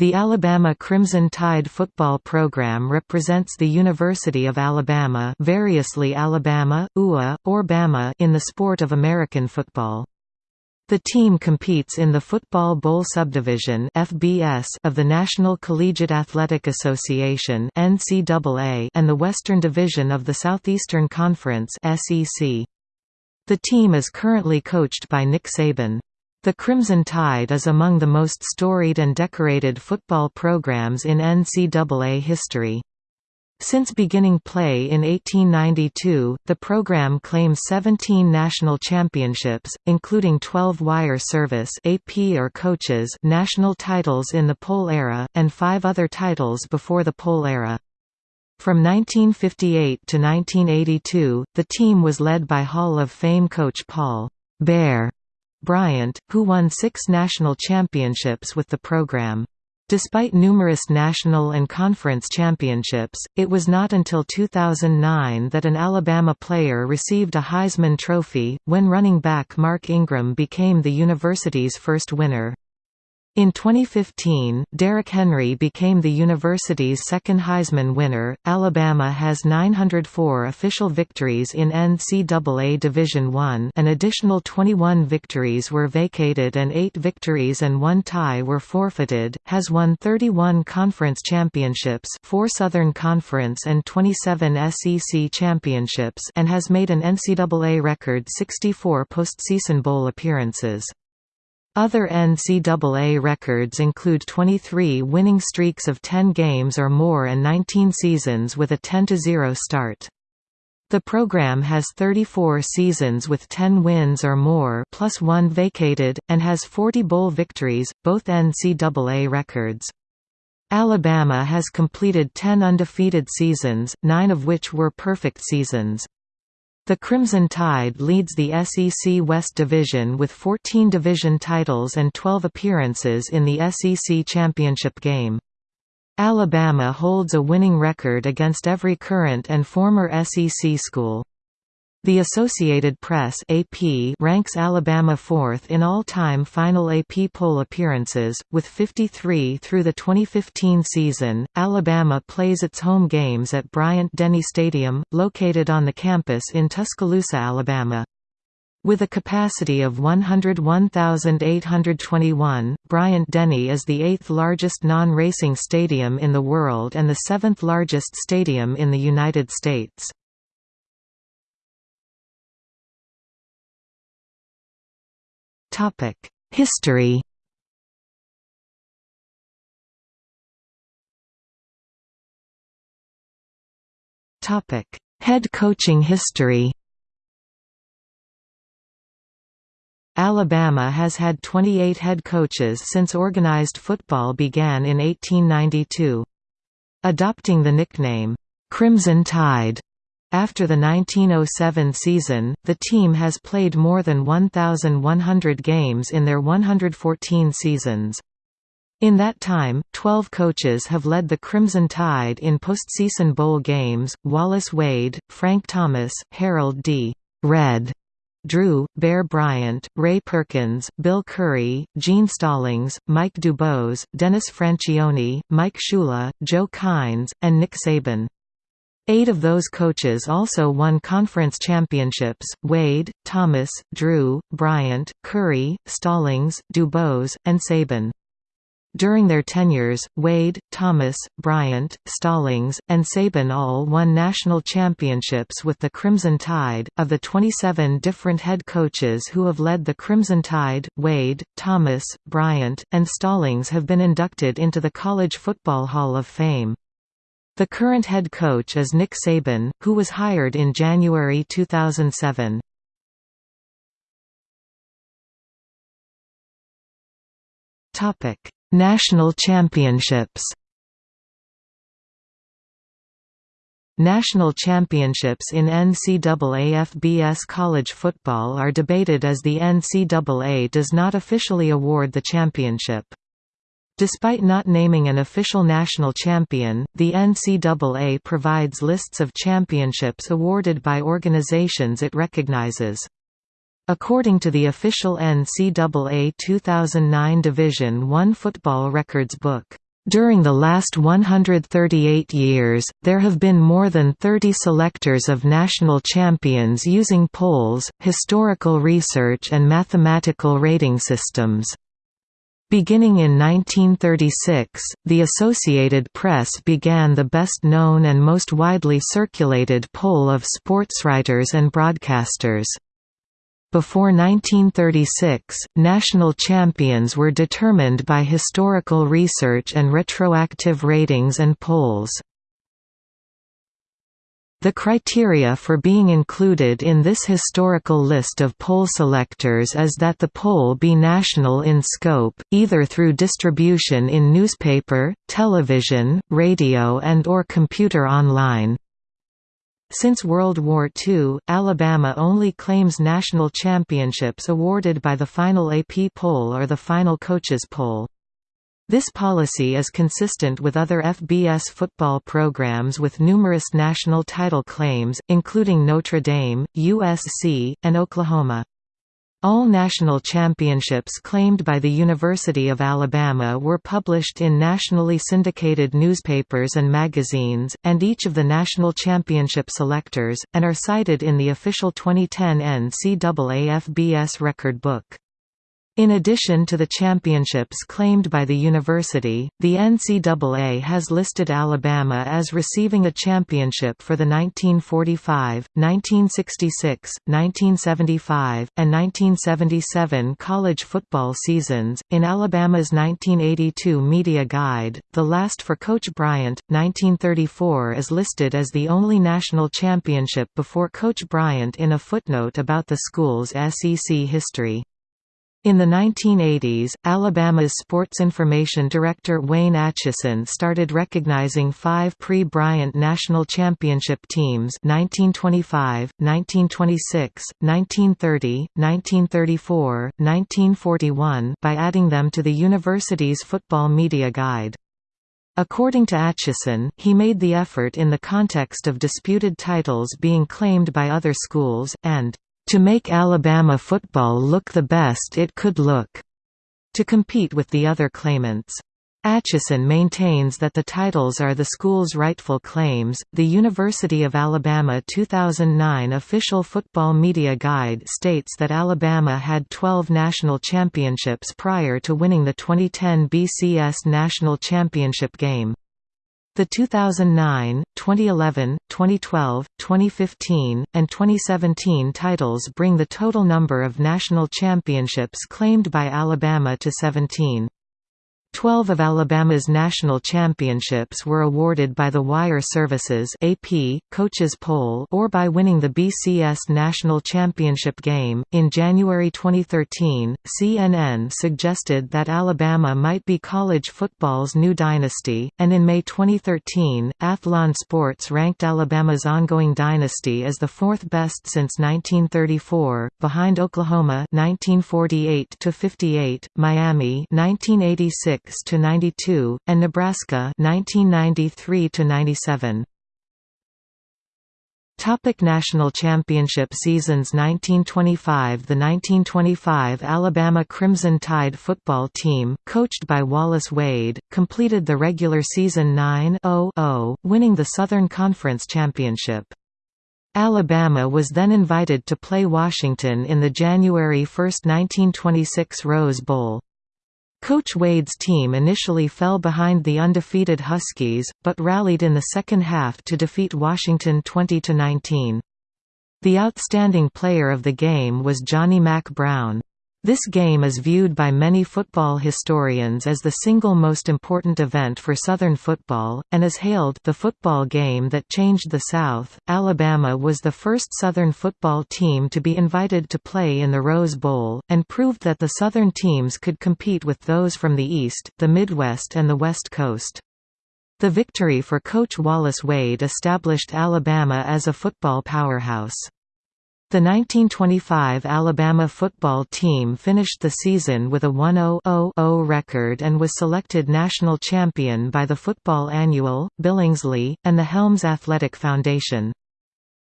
The Alabama Crimson Tide football program represents the University of Alabama variously Alabama, UA, or Bama in the sport of American football. The team competes in the Football Bowl Subdivision (FBS) of the National Collegiate Athletic Association (NCAA) and the Western Division of the Southeastern Conference (SEC). The team is currently coached by Nick Saban. The Crimson Tide is among the most storied and decorated football programs in NCAA history. Since beginning play in 1892, the program claims 17 national championships, including 12 wire service AP or coaches national titles in the Poll era, and five other titles before the Poll era. From 1958 to 1982, the team was led by Hall of Fame coach Paul Bear Bryant, who won six national championships with the program. Despite numerous national and conference championships, it was not until 2009 that an Alabama player received a Heisman Trophy, when running back Mark Ingram became the university's first winner. In 2015, Derrick Henry became the university's second Heisman winner. Alabama has 904 official victories in NCAA Division I. An additional 21 victories were vacated and 8 victories and 1 tie were forfeited. Has won 31 conference championships, 4 Southern Conference and 27 SEC championships, and has made an NCAA record 64 postseason bowl appearances. Other NCAA records include 23 winning streaks of 10 games or more and 19 seasons with a 10–0 start. The program has 34 seasons with 10 wins or more plus one vacated, and has 40 bowl victories, both NCAA records. Alabama has completed 10 undefeated seasons, nine of which were perfect seasons. The Crimson Tide leads the SEC West Division with 14 division titles and 12 appearances in the SEC championship game. Alabama holds a winning record against every current and former SEC school. The Associated Press AP ranks Alabama fourth in all-time final AP poll appearances, with 53 through the 2015 season. Alabama plays its home games at Bryant-Denny Stadium, located on the campus in Tuscaloosa, Alabama. With a capacity of 101,821, Bryant-Denny is the eighth largest non-racing stadium in the world and the seventh largest stadium in the United States. History. Head coaching history. Alabama has had 28 head coaches since organized football began in 1892. Adopting the nickname, "'Crimson Tide' After the 1907 season, the team has played more than 1,100 games in their 114 seasons. In that time, 12 coaches have led the Crimson Tide in postseason bowl games, Wallace Wade, Frank Thomas, Harold D. Red. Drew, Bear Bryant, Ray Perkins, Bill Curry, Gene Stallings, Mike DuBose, Dennis Franchione, Mike Shula, Joe Kines, and Nick Saban. Eight of those coaches also won conference championships, Wade, Thomas, Drew, Bryant, Curry, Stallings, DuBose, and Saban. During their tenures, Wade, Thomas, Bryant, Stallings, and Saban all won national championships with the Crimson Tide. Of the 27 different head coaches who have led the Crimson Tide, Wade, Thomas, Bryant, and Stallings have been inducted into the College Football Hall of Fame. The current head coach is Nick Saban, who was hired in January 2007. Topic: National Championships. National championships in NCAA FBS college football are debated as the NCAA does not officially award the championship. Despite not naming an official national champion, the NCAA provides lists of championships awarded by organizations it recognizes. According to the official NCAA 2009 Division I football records book, During the last 138 years, there have been more than 30 selectors of national champions using polls, historical research and mathematical rating systems. Beginning in 1936, the Associated Press began the best-known and most widely circulated poll of sportswriters and broadcasters. Before 1936, national champions were determined by historical research and retroactive ratings and polls. The criteria for being included in this historical list of poll selectors is that the poll be national in scope, either through distribution in newspaper, television, radio and or computer online. Since World War II, Alabama only claims national championships awarded by the final AP poll or the final coaches poll. This policy is consistent with other FBS football programs with numerous national title claims, including Notre Dame, USC, and Oklahoma. All national championships claimed by the University of Alabama were published in nationally syndicated newspapers and magazines, and each of the national championship selectors, and are cited in the official 2010 NCAA FBS record book. In addition to the championships claimed by the university, the NCAA has listed Alabama as receiving a championship for the 1945, 1966, 1975, and 1977 college football seasons. In Alabama's 1982 media guide, the last for Coach Bryant, 1934 is listed as the only national championship before Coach Bryant in a footnote about the school's SEC history. In the 1980s, Alabama's sports information director Wayne Atchison started recognizing five pre-Bryant national championship teams 1925, 1926, 1930, 1934, 1941 by adding them to the university's football media guide. According to Atchison, he made the effort in the context of disputed titles being claimed by other schools, and to make Alabama football look the best it could look, to compete with the other claimants. Atchison maintains that the titles are the school's rightful claims. The University of Alabama 2009 official football media guide states that Alabama had 12 national championships prior to winning the 2010 BCS national championship game. The 2009, 2011, 2012, 2015, and 2017 titles bring the total number of national championships claimed by Alabama to 17. Twelve of Alabama's national championships were awarded by the Wire Services AP, Coaches Poll or by winning the BCS National Championship game. In January 2013, CNN suggested that Alabama might be college football's new dynasty, and in May 2013, Athlon Sports ranked Alabama's ongoing dynasty as the fourth best since 1934, behind Oklahoma 1948 58, Miami 1986 to 92, and Nebraska 1993 to 97. Topic National Championship seasons 1925 The 1925 Alabama Crimson Tide football team, coached by Wallace Wade, completed the regular season 9-0-0, winning the Southern Conference Championship. Alabama was then invited to play Washington in the January 1, 1926 Rose Bowl. Coach Wade's team initially fell behind the undefeated Huskies, but rallied in the second half to defeat Washington 20–19. The outstanding player of the game was Johnny Mack Brown. This game is viewed by many football historians as the single most important event for Southern football, and is hailed the football game that changed the South. Alabama was the first Southern football team to be invited to play in the Rose Bowl, and proved that the Southern teams could compete with those from the East, the Midwest and the West Coast. The victory for coach Wallace Wade established Alabama as a football powerhouse. The 1925 Alabama football team finished the season with a 1-0-0 record and was selected national champion by the Football Annual, Billingsley, and the Helms Athletic Foundation.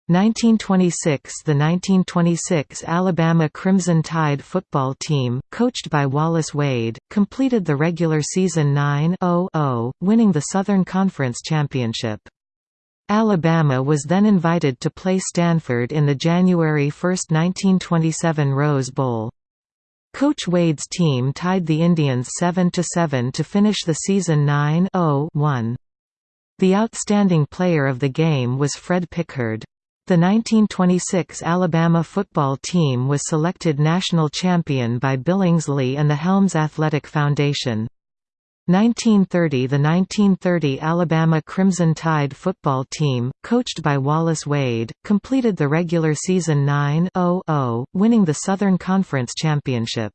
1926 – The 1926 Alabama Crimson Tide football team, coached by Wallace Wade, completed the regular season 9-0-0, winning the Southern Conference Championship. Alabama was then invited to play Stanford in the January 1, 1927 Rose Bowl. Coach Wade's team tied the Indians 7–7 to finish the season 9-0-1. The outstanding player of the game was Fred Pickard. The 1926 Alabama football team was selected national champion by Billingsley and the Helms Athletic Foundation. 1930 The 1930 Alabama Crimson Tide football team, coached by Wallace Wade, completed the regular season 9-0-0, winning the Southern Conference Championship.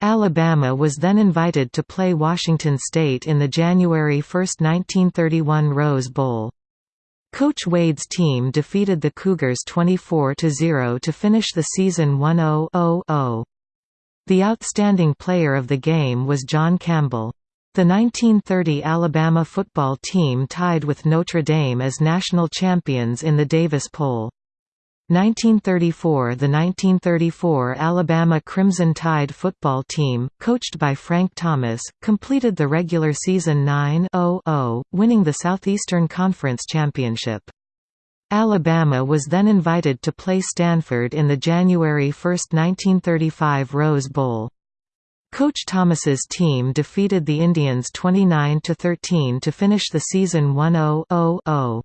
Alabama was then invited to play Washington State in the January 1, 1931 Rose Bowl. Coach Wade's team defeated the Cougars 24–0 to finish the season 1-0-0-0. The outstanding player of the game was John Campbell. The 1930 Alabama football team tied with Notre Dame as national champions in the Davis Poll. 1934 The 1934 Alabama Crimson Tide football team, coached by Frank Thomas, completed the regular season 9-0-0, winning the Southeastern Conference Championship. Alabama was then invited to play Stanford in the January 1, 1935 Rose Bowl. Coach Thomas's team defeated the Indians 29–13 to finish the season 1-0-0-0.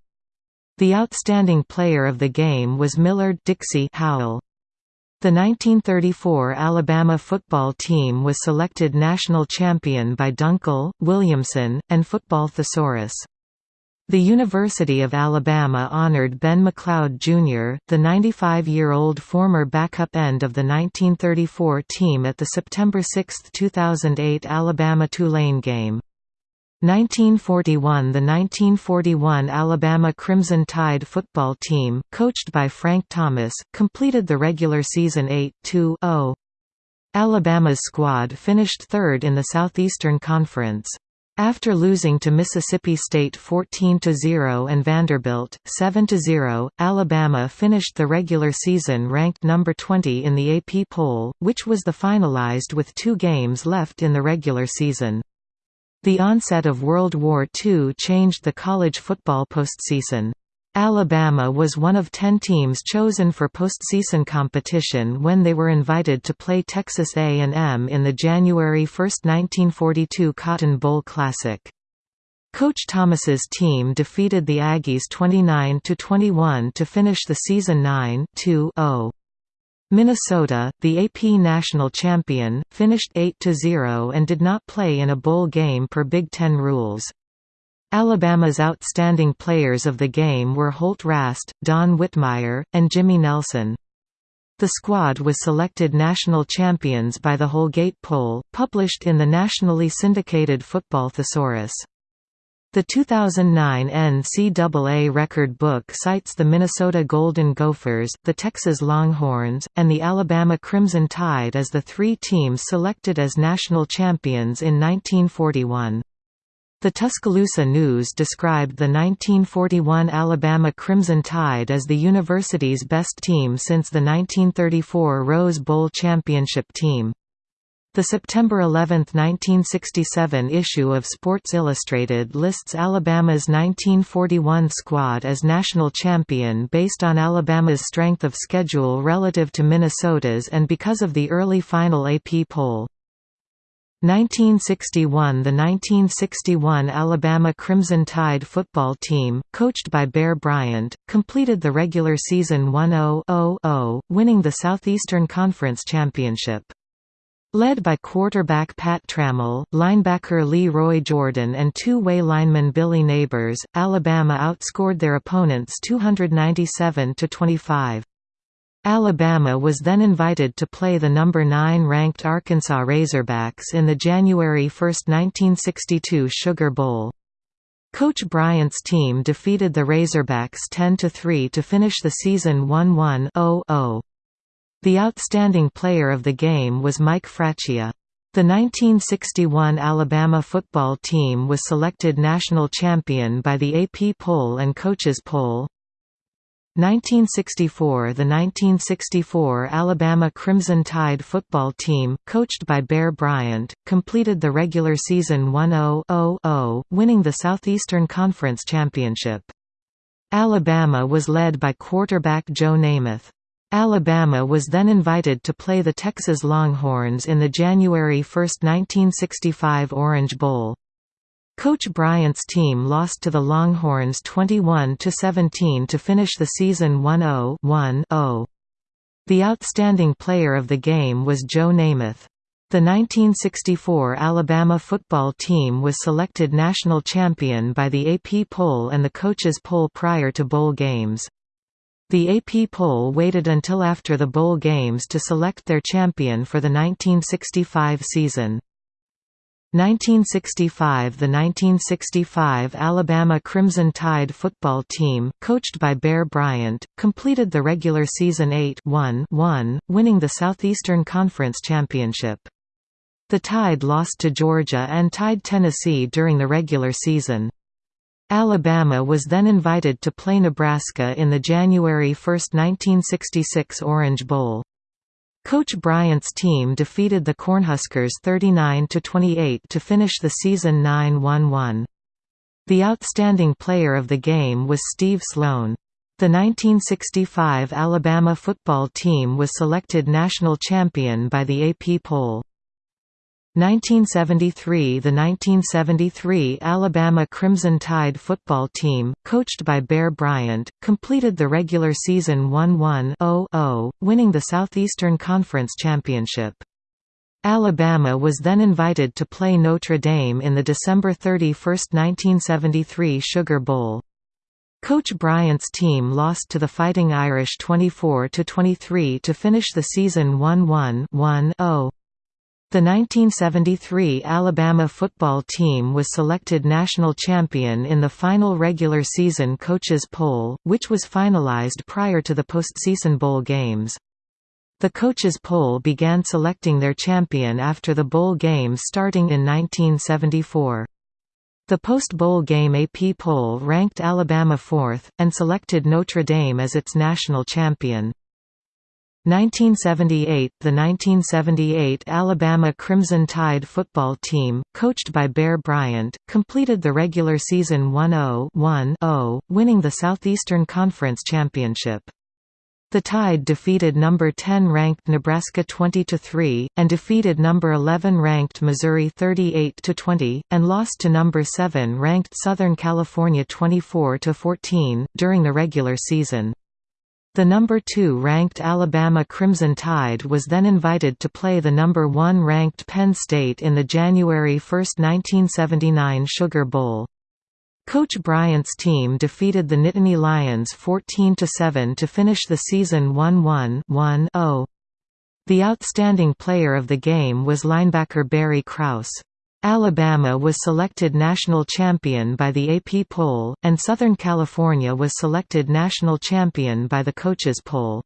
The outstanding player of the game was Millard Dixie Howell. The 1934 Alabama football team was selected national champion by Dunkel, Williamson, and Football Thesaurus. The University of Alabama honored Ben McLeod, Jr., the 95-year-old former backup end of the 1934 team at the September 6, 2008 Alabama-Tulane game. 1941 The 1941 Alabama Crimson Tide football team, coached by Frank Thomas, completed the regular season 8-2-0. Alabama's squad finished third in the Southeastern Conference. After losing to Mississippi State 14–0 and Vanderbilt, 7–0, Alabama finished the regular season ranked number 20 in the AP poll, which was the finalized with two games left in the regular season. The onset of World War II changed the college football postseason. Alabama was one of ten teams chosen for postseason competition when they were invited to play Texas A&M in the January 1, 1942 Cotton Bowl Classic. Coach Thomas's team defeated the Aggies 29–21 to finish the season 9-2-0. Minnesota, the AP national champion, finished 8–0 and did not play in a bowl game per Big Ten rules. Alabama's outstanding players of the game were Holt Rast, Don Whitmire, and Jimmy Nelson. The squad was selected national champions by the Holgate Poll, published in the nationally syndicated Football Thesaurus. The 2009 NCAA record book cites the Minnesota Golden Gophers, the Texas Longhorns, and the Alabama Crimson Tide as the three teams selected as national champions in 1941. The Tuscaloosa News described the 1941 Alabama Crimson Tide as the university's best team since the 1934 Rose Bowl championship team. The September 11, 1967 issue of Sports Illustrated lists Alabama's 1941 squad as national champion based on Alabama's strength of schedule relative to Minnesota's and because of the early final AP poll. 1961 The 1961 Alabama Crimson Tide football team, coached by Bear Bryant, completed the regular season 1-0-0-0, winning the Southeastern Conference Championship. Led by quarterback Pat Trammell, linebacker Lee Roy Jordan and two-way lineman Billy Neighbors, Alabama outscored their opponents 297–25. Alabama was then invited to play the number 9 ranked Arkansas Razorbacks in the January 1, 1962 Sugar Bowl. Coach Bryant's team defeated the Razorbacks 10–3 to finish the season 1-1-0-0. The outstanding player of the game was Mike Fracchia. The 1961 Alabama football team was selected national champion by the AP poll and coaches poll. 1964 The 1964 Alabama Crimson Tide football team, coached by Bear Bryant, completed the regular season 1-0-0-0, winning the Southeastern Conference Championship. Alabama was led by quarterback Joe Namath. Alabama was then invited to play the Texas Longhorns in the January 1, 1965 Orange Bowl. Coach Bryant's team lost to the Longhorns 21–17 to finish the season 1-0-1-0. The outstanding player of the game was Joe Namath. The 1964 Alabama football team was selected national champion by the AP poll and the coaches poll prior to bowl games. The AP poll waited until after the bowl games to select their champion for the 1965 season. 1965 The 1965 Alabama Crimson Tide football team, coached by Bear Bryant, completed the regular season 8-1-1, winning the Southeastern Conference Championship. The Tide lost to Georgia and tied Tennessee during the regular season. Alabama was then invited to play Nebraska in the January 1, 1966 Orange Bowl. Coach Bryant's team defeated the Cornhuskers 39–28 to finish the season 9–1-1. The outstanding player of the game was Steve Sloan. The 1965 Alabama football team was selected national champion by the AP poll. 1973 The 1973 Alabama Crimson Tide football team, coached by Bear Bryant, completed the regular season 1-1-0-0, winning the Southeastern Conference Championship. Alabama was then invited to play Notre Dame in the December 31, 1973 Sugar Bowl. Coach Bryant's team lost to the Fighting Irish 24–23 to finish the season 1-1-1-0. The 1973 Alabama football team was selected national champion in the final regular season coaches poll, which was finalized prior to the postseason bowl games. The coaches poll began selecting their champion after the bowl games starting in 1974. The post-bowl game AP poll ranked Alabama fourth, and selected Notre Dame as its national champion. 1978 – The 1978 Alabama Crimson Tide football team, coached by Bear Bryant, completed the regular season 1-0-1-0, winning the Southeastern Conference Championship. The Tide defeated number 10 ranked Nebraska 20–3, and defeated number 11 ranked Missouri 38–20, and lost to number 7 ranked Southern California 24–14, during the regular season. The number 2 ranked Alabama Crimson Tide was then invited to play the number 1 ranked Penn State in the January 1, 1979 Sugar Bowl. Coach Bryant's team defeated the Nittany Lions 14–7 to finish the season 1-1-1-0. The outstanding player of the game was linebacker Barry Krause. Alabama was selected national champion by the AP poll, and Southern California was selected national champion by the coaches poll.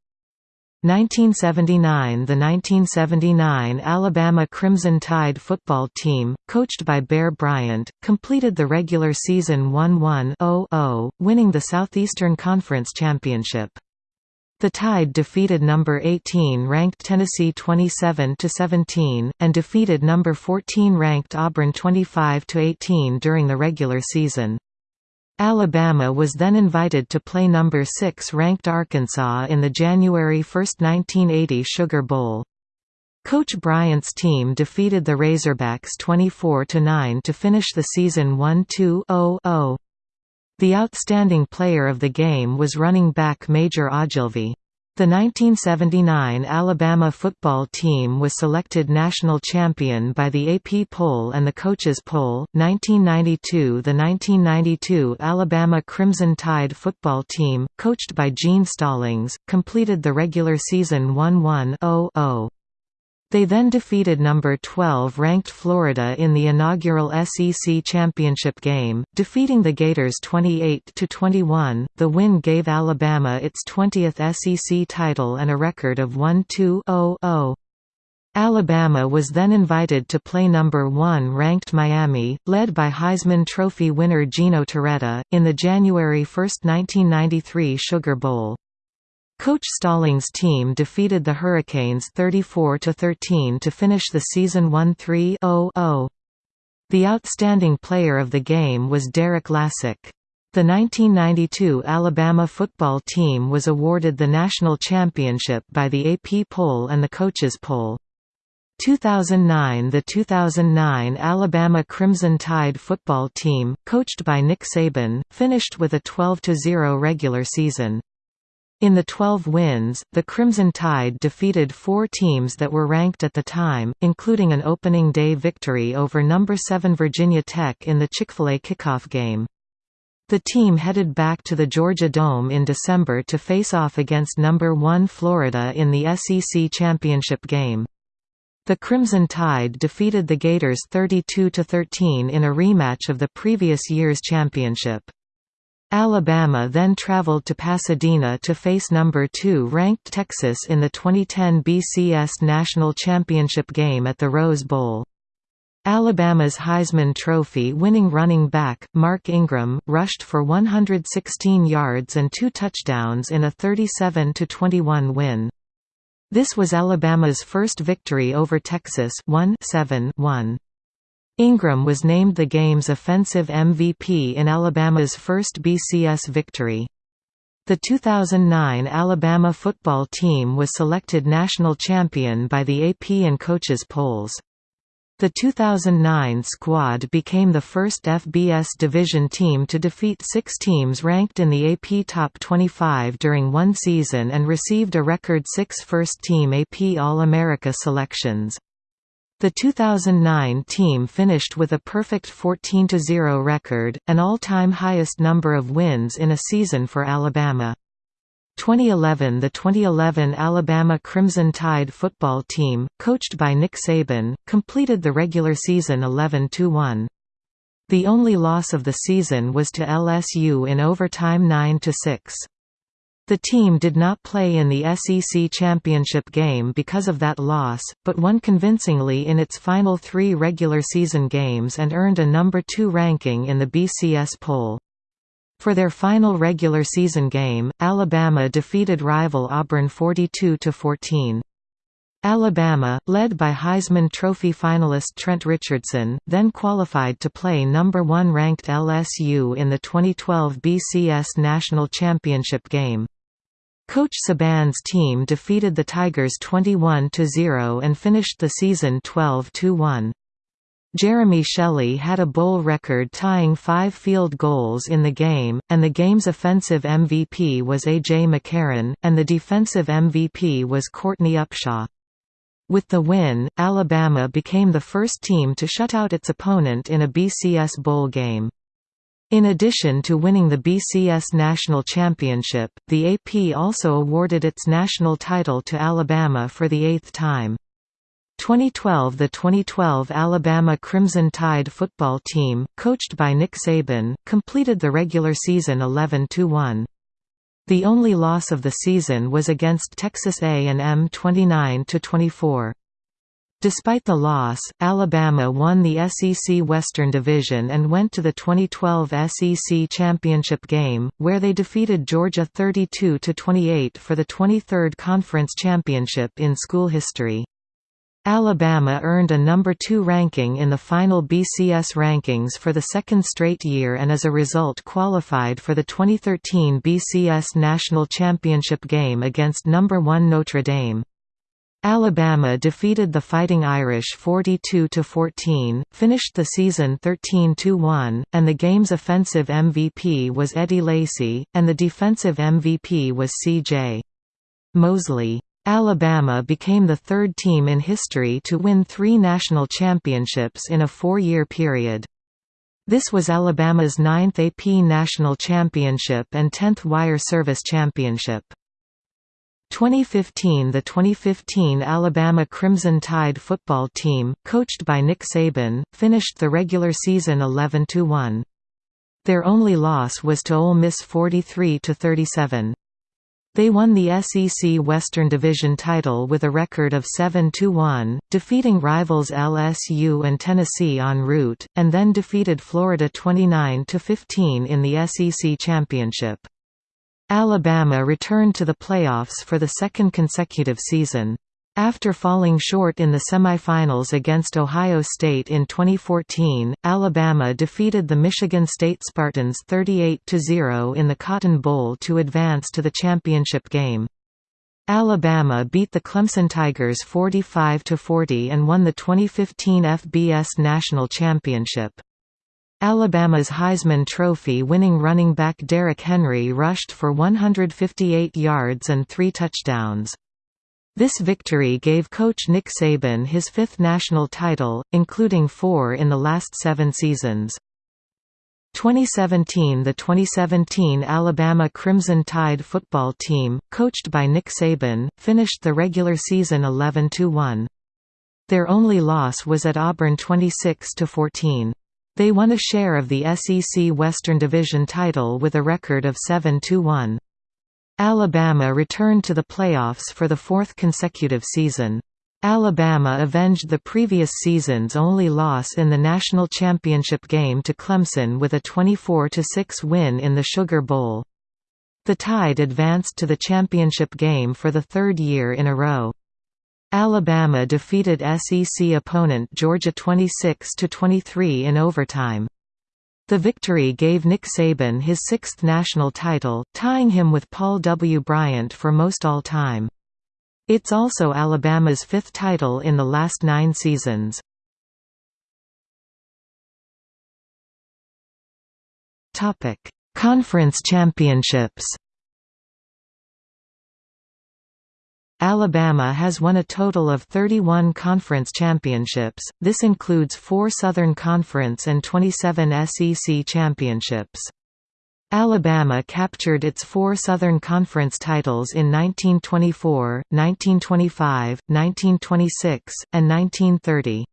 1979 The 1979 Alabama Crimson Tide football team, coached by Bear Bryant, completed the regular season 1-1-0-0, winning the Southeastern Conference Championship. The Tide defeated number 18 ranked Tennessee 27 to 17 and defeated number 14 ranked Auburn 25 to 18 during the regular season. Alabama was then invited to play number 6 ranked Arkansas in the January 1, 1980 Sugar Bowl. Coach Bryant's team defeated the Razorbacks 24–9 to finish the season 1-2-0-0. The outstanding player of the game was running back Major Ogilvie. The 1979 Alabama football team was selected national champion by the AP poll and the coaches poll. 1992 The 1992 Alabama Crimson Tide football team, coached by Gene Stallings, completed the regular season 1-1-0-0. They then defeated number 12 ranked Florida in the inaugural SEC championship game, defeating the Gators 28 to 21. The win gave Alabama its 20th SEC title and a record of 1-2-0-0. Alabama was then invited to play number 1 ranked Miami, led by Heisman Trophy winner Gino Torretta, in the January 1, 1993 Sugar Bowl. Coach Stallings' team defeated the Hurricanes 34–13 to finish the season 1-3-0-0. The outstanding player of the game was Derrick Lassic. The 1992 Alabama football team was awarded the national championship by the AP poll and the coaches poll. 2009 The 2009 Alabama Crimson Tide football team, coached by Nick Saban, finished with a 12–0 regular season. In the 12 wins, the Crimson Tide defeated four teams that were ranked at the time, including an opening day victory over No. 7 Virginia Tech in the Chick-fil-A kickoff game. The team headed back to the Georgia Dome in December to face off against No. 1 Florida in the SEC championship game. The Crimson Tide defeated the Gators 32–13 in a rematch of the previous year's championship. Alabama then traveled to Pasadena to face number 2 ranked Texas in the 2010 BCS National Championship game at the Rose Bowl. Alabama's Heisman Trophy winning running back, Mark Ingram, rushed for 116 yards and two touchdowns in a 37–21 win. This was Alabama's first victory over Texas 1-7-1. Ingram was named the game's offensive MVP in Alabama's first BCS victory. The 2009 Alabama football team was selected national champion by the AP and coaches polls. The 2009 squad became the first FBS division team to defeat six teams ranked in the AP Top 25 during one season and received a record six first-team AP All-America selections. The 2009 team finished with a perfect 14–0 record, an all-time highest number of wins in a season for Alabama. 2011 The 2011 Alabama Crimson Tide football team, coached by Nick Saban, completed the regular season 11–1. The only loss of the season was to LSU in overtime 9–6. The team did not play in the SEC championship game because of that loss, but won convincingly in its final three regular season games and earned a number 2 ranking in the BCS poll. For their final regular season game, Alabama defeated rival Auburn 42–14. Alabama, led by Heisman Trophy finalist Trent Richardson, then qualified to play number 1 ranked LSU in the 2012 BCS National Championship game. Coach Saban's team defeated the Tigers 21–0 and finished the season 12–1. Jeremy Shelley had a bowl record tying five field goals in the game, and the game's offensive MVP was A.J. McCarron, and the defensive MVP was Courtney Upshaw. With the win, Alabama became the first team to shut out its opponent in a BCS bowl game. In addition to winning the BCS National Championship, the AP also awarded its national title to Alabama for the eighth time. 2012 The 2012 Alabama Crimson Tide football team, coached by Nick Saban, completed the regular season 11–1. The only loss of the season was against Texas A&M 29–24. Despite the loss, Alabama won the SEC Western Division and went to the 2012 SEC Championship game, where they defeated Georgia 32–28 for the 23rd Conference Championship in school history. Alabama earned a number 2 ranking in the final BCS rankings for the second straight year and as a result qualified for the 2013 BCS National Championship game against number 1 Notre Dame. Alabama defeated the Fighting Irish 42–14, finished the season 13–1, and the game's offensive MVP was Eddie Lacy, and the defensive MVP was C.J. Mosley. Alabama became the third team in history to win three national championships in a four-year period. This was Alabama's ninth AP National Championship and 10th Wire Service Championship. 2015 The 2015 Alabama Crimson Tide football team, coached by Nick Saban, finished the regular season 11–1. Their only loss was to Ole Miss 43–37. They won the SEC Western Division title with a record of 7–1, defeating rivals LSU and Tennessee en route, and then defeated Florida 29–15 in the SEC Championship. Alabama returned to the playoffs for the second consecutive season. After falling short in the semifinals against Ohio State in 2014, Alabama defeated the Michigan State Spartans 38–0 in the Cotton Bowl to advance to the championship game. Alabama beat the Clemson Tigers 45–40 and won the 2015 FBS National Championship. Alabama's Heisman Trophy winning running back Derrick Henry rushed for 158 yards and three touchdowns. This victory gave coach Nick Saban his fifth national title, including four in the last seven seasons. 2017 The 2017 Alabama Crimson Tide football team, coached by Nick Saban, finished the regular season 11–1. Their only loss was at Auburn 26–14. They won a share of the SEC Western Division title with a record of 7–1. Alabama returned to the playoffs for the fourth consecutive season. Alabama avenged the previous season's only loss in the national championship game to Clemson with a 24–6 win in the Sugar Bowl. The Tide advanced to the championship game for the third year in a row. Alabama defeated SEC opponent Georgia 26–23 in overtime. The victory gave Nick Saban his sixth national title, tying him with Paul W. Bryant for most all-time. It's also Alabama's fifth title in the last nine seasons. Conference championships Alabama has won a total of 31 conference championships, this includes four Southern Conference and 27 SEC championships. Alabama captured its four Southern Conference titles in 1924, 1925, 1926, and 1930.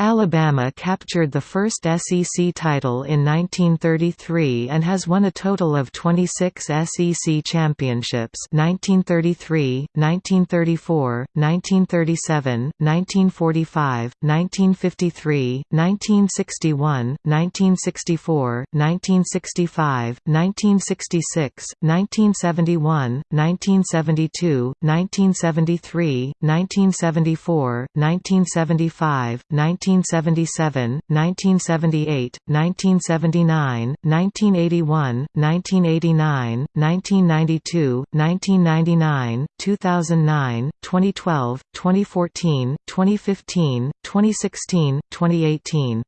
Alabama captured the first SEC title in 1933 and has won a total of 26 SEC championships 1933, 1934, 1937, 1945, 1953, 1961, 1964, 1965, 1966, 1971, 1972, 1973, 1974, 1975, 19 1977, 1978, 1979, 1981, 1989, 1992, 1999, 2009, 2012, 2014, 2015, 2016, 2018.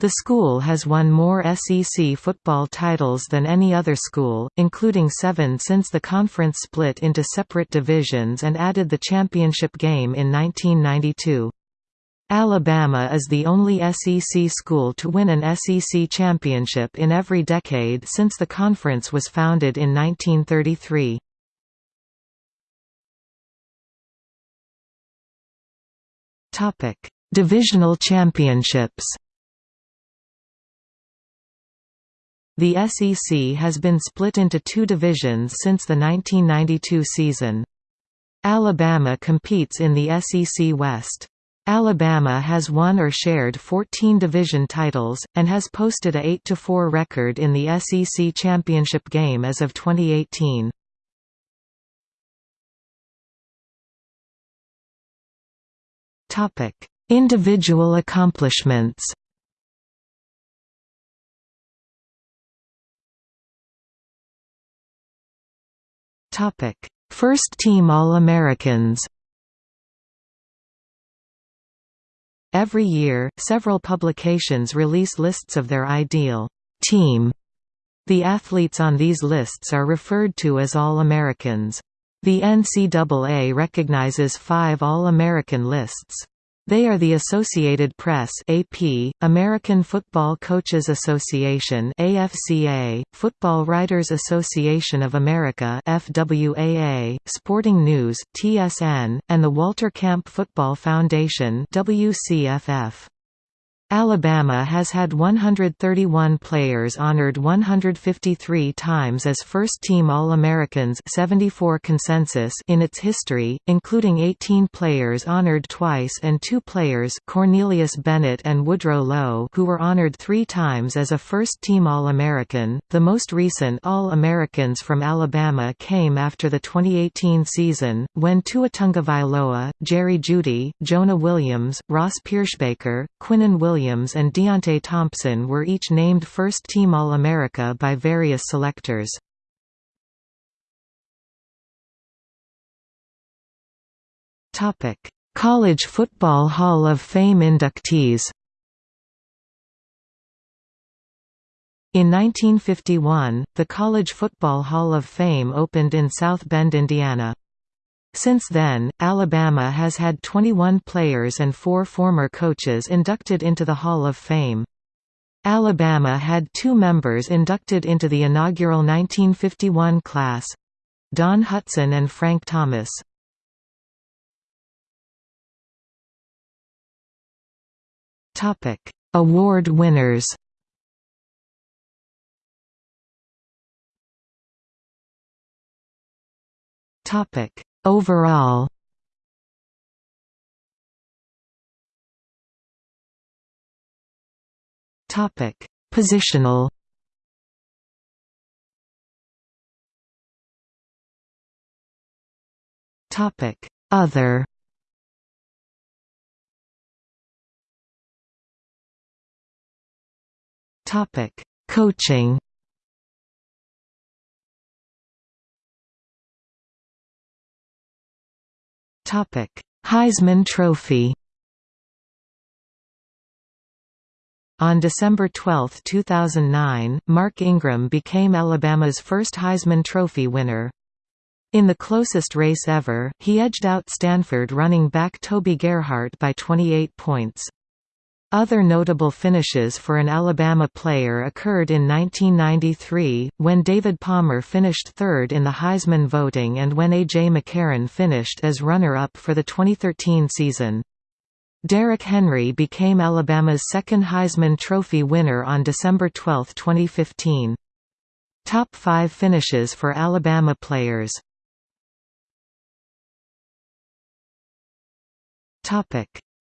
The school has won more SEC football titles than any other school, including seven since the conference split into separate divisions and added the championship game in 1992. Alabama is the only SEC school to win an SEC championship in every decade since the conference was founded in 1933. Divisional championships The SEC has been split into two divisions since the 1992 season. Alabama competes in the SEC West. Alabama has won or shared 14 division titles, and has posted a 8–4 record in the SEC championship game as of 2018. Individual accomplishments First team All-Americans Every year, several publications release lists of their ideal team. The athletes on these lists are referred to as All-Americans. The NCAA recognizes five All-American lists. They are the Associated Press (AP), American Football Coaches Association (AFCA), Football Writers Association of America (FWAA), Sporting News (TSN), and the Walter Camp Football Foundation (WCFF). Alabama has had 131 players honored 153 times as first-team All-Americans 74 consensus in its history, including 18 players honored twice and two players Cornelius Bennett and Woodrow Lowe who were honored three times as a first-team All-American. The most recent All-Americans from Alabama came after the 2018 season, when Tua Tagovailoa, Jerry Jeudy, Jonah Williams, Ross Pierschbacher, Quinnen Williams Williams and Deionte Thompson were each named first-team All-America by various selectors. College Football Hall of Fame inductees In 1951, the College Football Hall of Fame opened in South Bend, Indiana. Since then, Alabama has had 21 players and four former coaches inducted into the Hall of Fame. Alabama had two members inducted into the inaugural 1951 class—Don Hutson and Frank Thomas. Award winners Topic Overall Topic: Positional. Topic: Other. Topic: Coaching. Topic: Heisman Trophy. On December 12, 2009, Mark Ingram became Alabama's first Heisman Trophy winner. In the closest race ever, he edged out Stanford running back Toby Gerhart by 28 points. Other notable finishes for an Alabama player occurred in 1993, when David Palmer finished third in the Heisman voting and when A.J. McCarron finished as runner-up for the 2013 season. Derrick Henry became Alabama's second Heisman Trophy winner on December 12, 2015. Top 5 finishes for Alabama players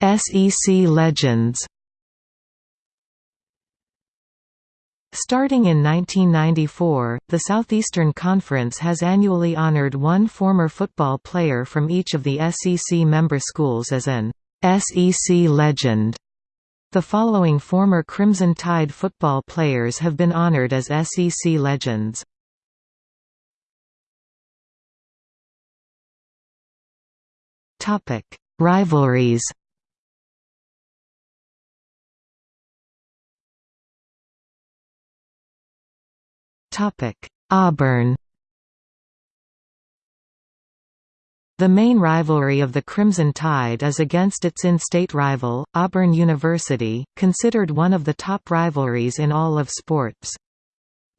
SEC legends Starting in 1994, the Southeastern Conference has annually honored one former football player from each of the SEC member schools as an SEC legend. The following former Crimson Tide football players have been honored as SEC legends. Rivalries Auburn The main rivalry of the Crimson Tide is against its in-state rival, Auburn University, considered one of the top rivalries in all of sports.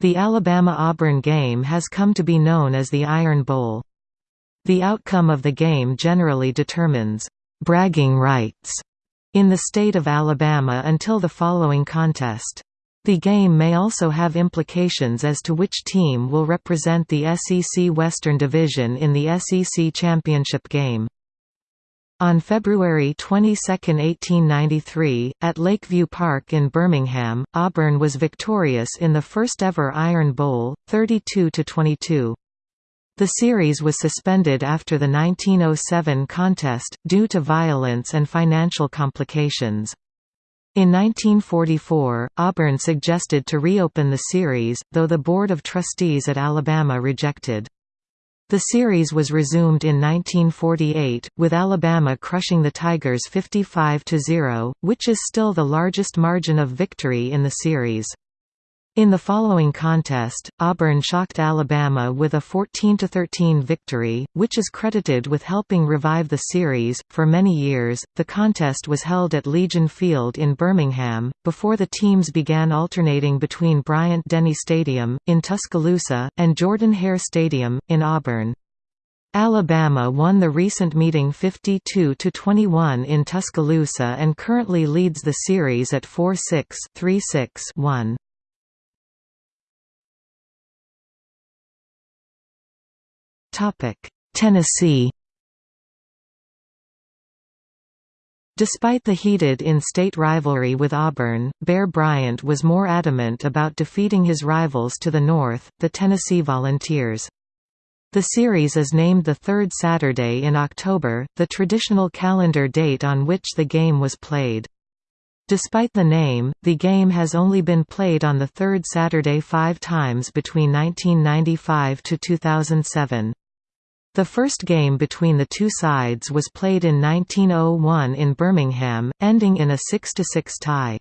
The Alabama-Auburn game has come to be known as the Iron Bowl. The outcome of the game generally determines «bragging rights» in the state of Alabama until the following contest. The game may also have implications as to which team will represent the SEC Western Division in the SEC Championship game. On February 22, 1893, at Lakeview Park in Birmingham, Auburn was victorious in the first-ever Iron Bowl, 32–22. The series was suspended after the 1907 contest, due to violence and financial complications. In 1944, Auburn suggested to reopen the series, though the Board of Trustees at Alabama rejected. The series was resumed in 1948, with Alabama crushing the Tigers 55–0, which is still the largest margin of victory in the series. In the following contest, Auburn shocked Alabama with a 14–13 victory, which is credited with helping revive the series. For many years, the contest was held at Legion Field in Birmingham, before the teams began alternating between Bryant Denny Stadium, in Tuscaloosa, and Jordan Hare Stadium, in Auburn. Alabama won the recent meeting 52–21 in Tuscaloosa and currently leads the series at 4-6 3-6-1. Tennessee Despite the heated in-state rivalry with Auburn, Bear Bryant was more adamant about defeating his rivals to the north, the Tennessee Volunteers. The series is named the third Saturday in October, the traditional calendar date on which the game was played. Despite the name, the game has only been played on the third Saturday five times between 1995 to 2007. The first game between the two sides was played in 1901 in Birmingham, ending in a 6–6 tie.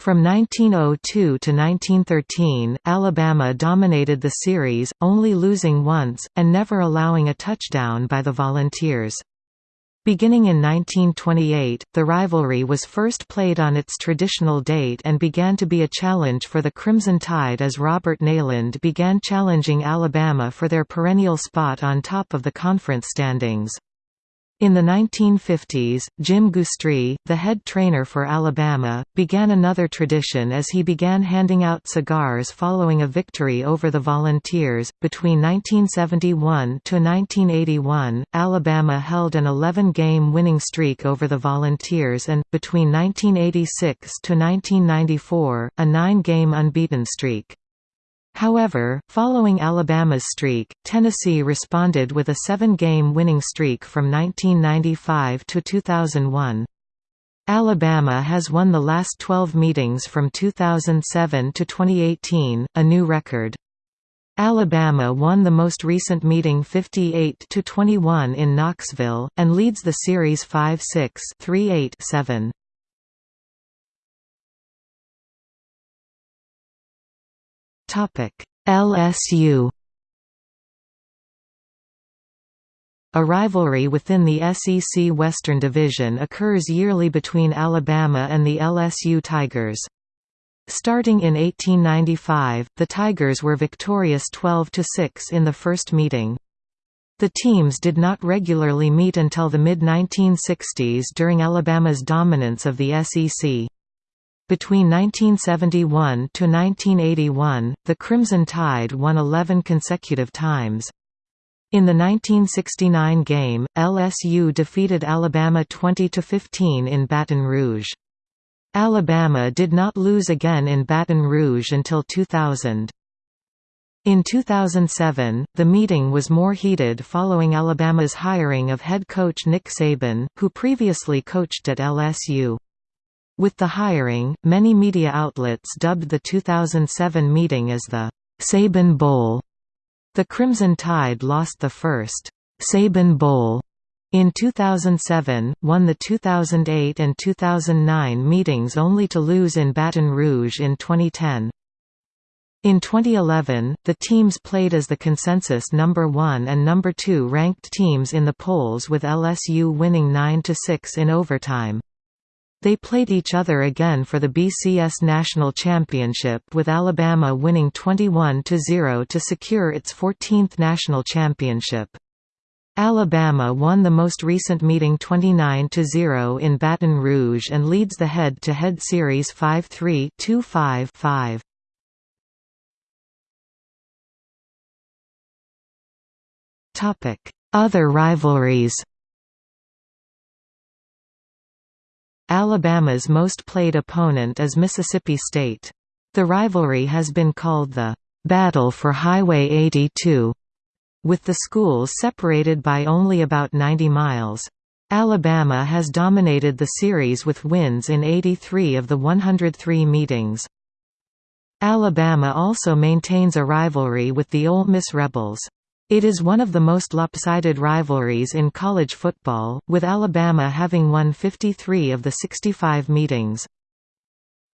From 1902 to 1913, Alabama dominated the series, only losing once, and never allowing a touchdown by the Volunteers. Beginning in 1928, the rivalry was first played on its traditional date and began to be a challenge for the Crimson Tide as Robert Neyland began challenging Alabama for their perennial spot on top of the conference standings. In the 1950s, Jim Goostree, the head trainer for Alabama, began another tradition as he began handing out cigars following a victory over the Volunteers. Between 1971 to 1981, Alabama held an 11-game winning streak over the Volunteers and, between 1986 to 1994, a 9-game unbeaten streak. However, following Alabama's streak, Tennessee responded with a seven-game winning streak from 1995 to 2001. Alabama has won the last 12 meetings from 2007 to 2018, a new record. Alabama won the most recent meeting 58–21 in Knoxville, and leads the series 5–6 3–8–7. LSU A rivalry within the SEC Western Division occurs yearly between Alabama and the LSU Tigers. Starting in 1895, the Tigers were victorious 12–6 in the first meeting. The teams did not regularly meet until the mid-1960s during Alabama's dominance of the SEC. Between 1971 to 1981, the Crimson Tide won 11 consecutive times. In the 1969 game, LSU defeated Alabama 20–15 in Baton Rouge. Alabama did not lose again in Baton Rouge until 2000. In 2007, the meeting was more heated following Alabama's hiring of head coach Nick Saban, who previously coached at LSU. With the hiring, many media outlets dubbed the 2007 meeting as the Saban Bowl. The Crimson Tide lost the first Saban Bowl in 2007, won the 2008 and 2009 meetings only to lose in Baton Rouge in 2010. In 2011, the teams played as the consensus number 1 and number 2 ranked teams in the polls with LSU winning 9–6 in overtime. They played each other again for the BCS National Championship with Alabama winning 21–0 to secure its 14th national championship. Alabama won the most recent meeting 29–0 in Baton Rouge and leads the head-to-head -head series 5-3 2-5-5. Other rivalries Alabama's most played opponent is Mississippi State. The rivalry has been called the "'Battle for Highway 82' with the schools separated by only about 90 miles. Alabama has dominated the series with wins in 83 of the 103 meetings. Alabama also maintains a rivalry with the Ole Miss Rebels. It is one of the most lopsided rivalries in college football, with Alabama having won 53 of the 65 meetings.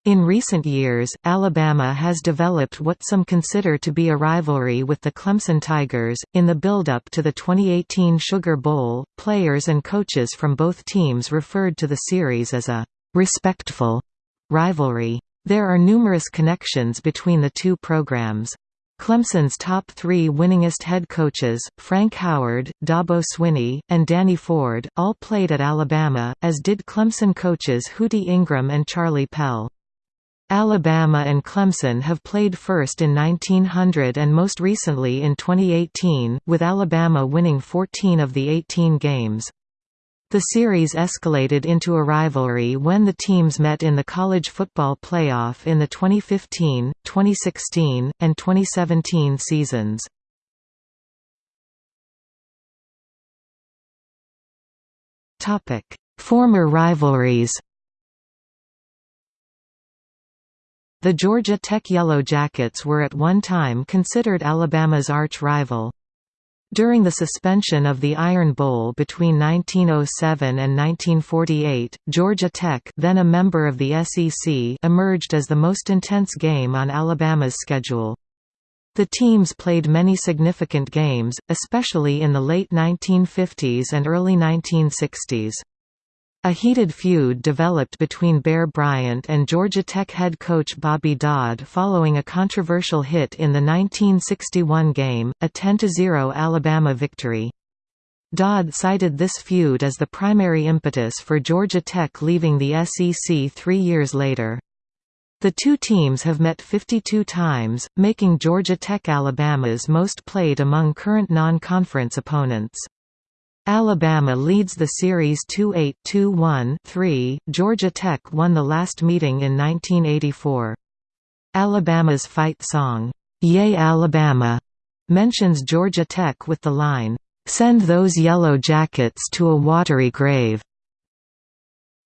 In recent years, Alabama has developed what some consider to be a rivalry with the Clemson Tigers. In the build-up to the 2018 Sugar Bowl, players and coaches from both teams referred to the series as a respectful rivalry. There are numerous connections between the two programs. Clemson's top three winningest head coaches, Frank Howard, Dabo Swinney, and Danny Ford, all played at Alabama, as did Clemson coaches Hootie Ingram and Charlie Pell. Alabama and Clemson have played first in 1900 and most recently in 2018, with Alabama winning 14 of the 18 games. The series escalated into a rivalry when the teams met in the college football playoff in the 2015, 2016, and 2017 seasons. Former rivalries The Georgia Tech Yellow Jackets were at one time considered Alabama's arch-rival. During the suspension of the Iron Bowl between 1907 and 1948, Georgia Tech then a member of the SEC emerged as the most intense game on Alabama's schedule. The teams played many significant games, especially in the late 1950s and early 1960s. A heated feud developed between Bear Bryant and Georgia Tech head coach Bobby Dodd following a controversial hit in the 1961 game, a 10–0 Alabama victory. Dodd cited this feud as the primary impetus for Georgia Tech leaving the SEC three years later. The two teams have met 52 times, making Georgia Tech Alabama's most played among current non-conference opponents. Alabama leads the series 2-8 2-1-3. Georgia Tech won the last meeting in 1984. Alabama's fight song, "'Yea Alabama' mentions Georgia Tech with the line, "'Send those yellow jackets to a watery grave'".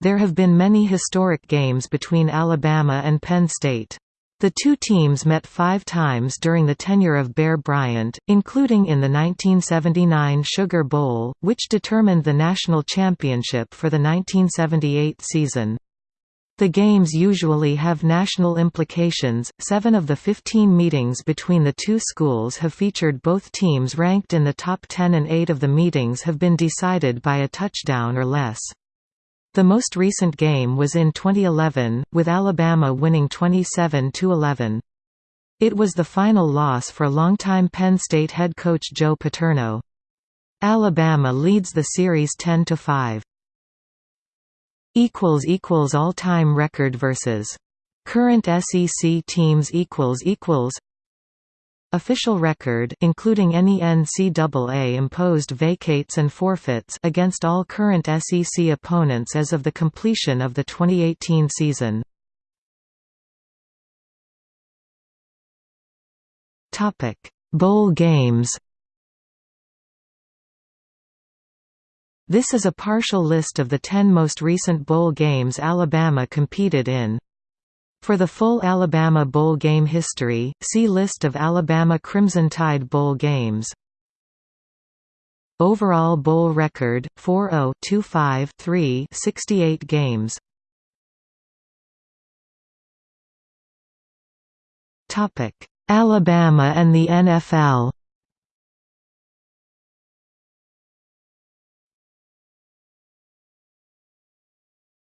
There have been many historic games between Alabama and Penn State. The two teams met five times during the tenure of Bear Bryant, including in the 1979 Sugar Bowl, which determined the national championship for the 1978 season. The games usually have national implications. Seven of the 15 meetings between the two schools have featured both teams ranked in the top 10, and eight of the meetings have been decided by a touchdown or less. The most recent game was in 2011, with Alabama winning 27–11. It was the final loss for longtime Penn State head coach Joe Paterno. Alabama leads the series 10–5. All-time record versus current SEC teams Official record including any NCAA-imposed vacates and forfeits against all current SEC opponents as of the completion of the 2018 season. Topic: Bowl games This is a partial list of the ten most recent bowl games Alabama competed in. For the full Alabama Bowl game history, see List of Alabama Crimson Tide Bowl games. Overall bowl record 40-25-3 68 games. Topic: Alabama and the NFL.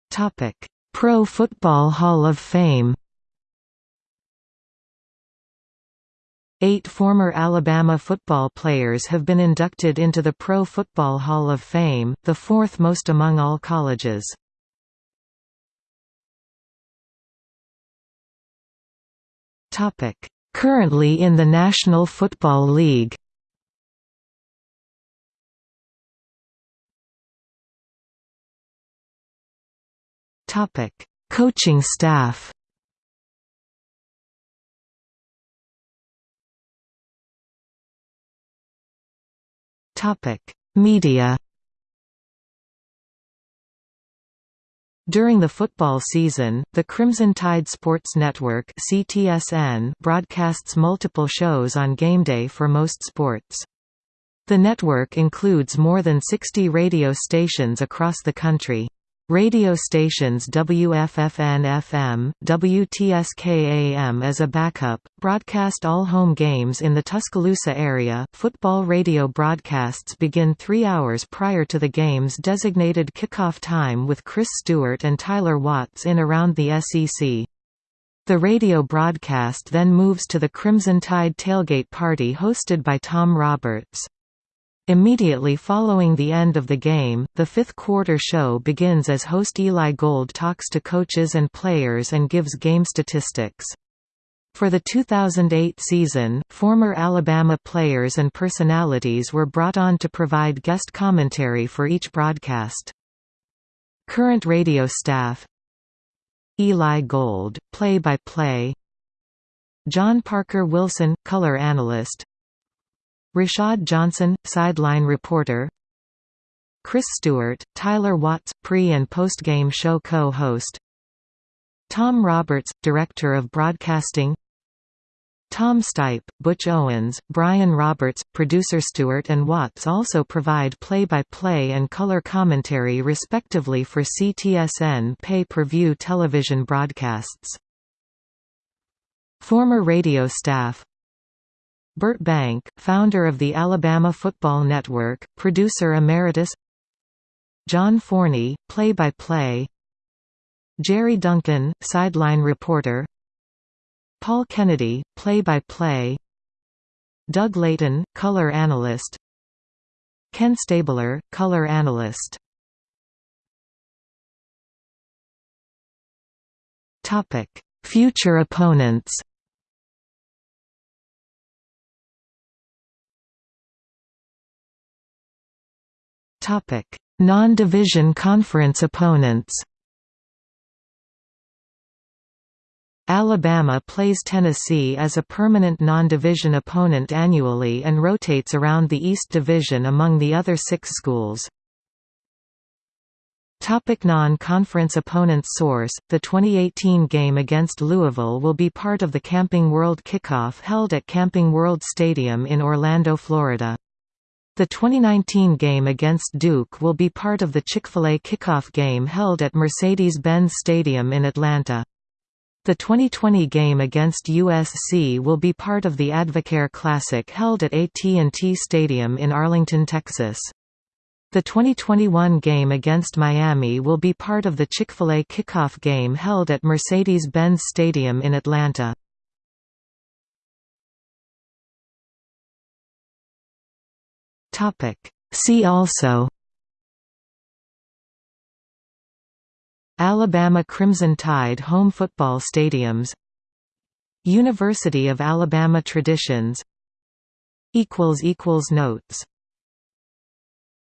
Topic: Pro Football Hall of Fame. Eight former Alabama football players have been inducted into the Pro Football Hall of Fame, the fourth most among all colleges. Currently in the National Football League Topic: Coaching staff. Topic: Media. During the football season, the Crimson Tide Sports Network (CTSN) broadcasts multiple shows on game day for most sports. The network includes more than 60 radio stations across the country. Radio stations WFFN-FM, WTSK-AM as a backup, broadcast all home games in the Tuscaloosa area. Football radio broadcasts begin three hours prior to the game's designated kickoff time with Chris Stewart and Tyler Watts in around the SEC. The radio broadcast then moves to the Crimson Tide tailgate party hosted by Tom Roberts. Immediately following the end of the game, the fifth quarter show begins as host Eli Gold talks to coaches and players and gives game statistics. For the 2008 season, former Alabama players and personalities were brought on to provide guest commentary for each broadcast. Current radio staff Eli Gold, play-by-play John Parker Wilson, color analyst Rashad Johnson, sideline reporter. Chris Stewart, Tyler Watts, pre- and post-game show co-host. Tom Roberts, Director of Broadcasting. Tom Stipe, Butch Owens, Brian Roberts, producer Stewart and Watts also provide play-by-play -play and color commentary respectively for CTSN pay-per-view television broadcasts. Former radio staff Bert Bank, founder of the Alabama Football Network, producer emeritus. John Forney, play-by-play. Jerry Duncan, sideline reporter. Paul Kennedy, play-by-play. Doug Layton, color analyst. Ken Stabler, color analyst. Future opponents Topic: Non-division conference opponents. Alabama plays Tennessee as a permanent non-division opponent annually and rotates around the East Division among the other six schools. Topic Non-conference opponents Source: The 2018 game against Louisville will be part of the Camping World kickoff held at Camping World Stadium in Orlando, Florida. The 2019 game against Duke will be part of the Chick-fil-A kickoff game held at Mercedes-Benz Stadium in Atlanta. The 2020 game against USC will be part of the Advocare Classic held at AT&T Stadium in Arlington, Texas. The 2021 game against Miami will be part of the Chick-fil-A kickoff game held at Mercedes-Benz Stadium in Atlanta. Topic. See also Alabama Crimson Tide home football stadiums University of Alabama traditions Notes